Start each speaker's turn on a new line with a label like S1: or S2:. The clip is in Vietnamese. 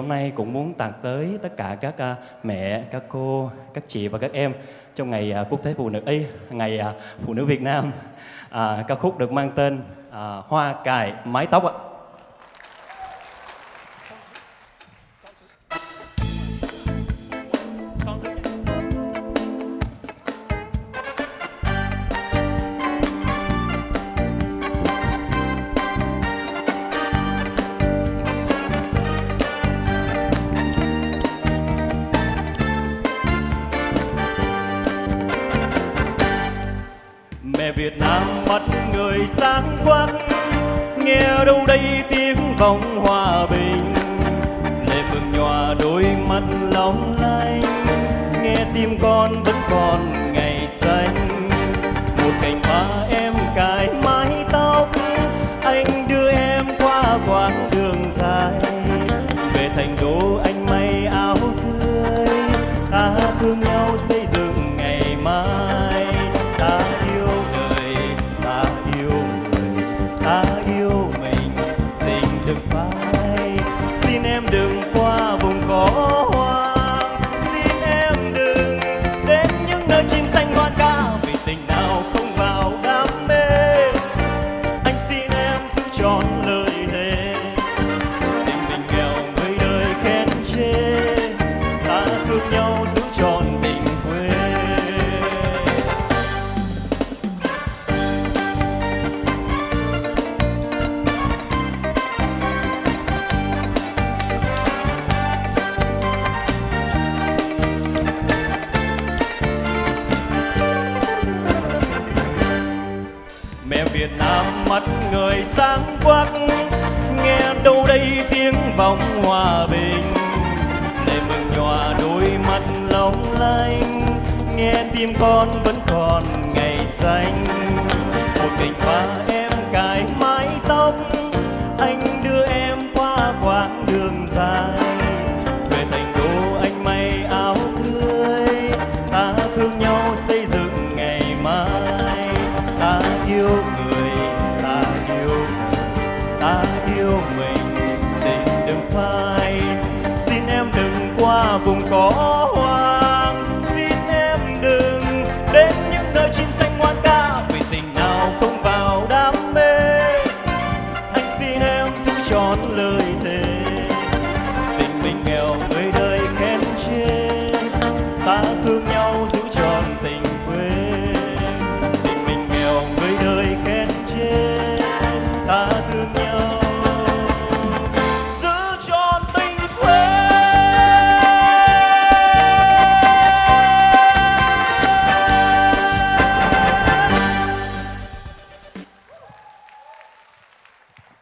S1: Hôm nay cũng muốn tặng tới tất cả các à, mẹ, các cô, các chị và các em trong ngày à, Quốc tế Phụ nữ y, ngày à, Phụ nữ Việt Nam. À, ca khúc được mang tên à, Hoa cài mái tóc ạ. Mẹ Việt Nam mắt người sáng quắc, nghe đâu đây tiếng vọng hòa bình. Lệ mừng nhòa đôi mắt long lanh, nghe tim con vẫn còn mẹ Việt Nam mắt người sáng quắc, nghe đâu đây tiếng vọng hòa bình. Lệ mừng nhòa đôi mắt long lanh, nghe tim con vẫn còn ngày xanh. Một mình hoa em người ta yêu. Ta yêu mình, tình đừng phai. Xin em đừng qua vùng có hoang. Xin em đừng đến những nơi chim xanh ngoan ca. Vì tình nào không vào đam mê. Anh xin em giữ trọn lời thề. Tình mình nghèo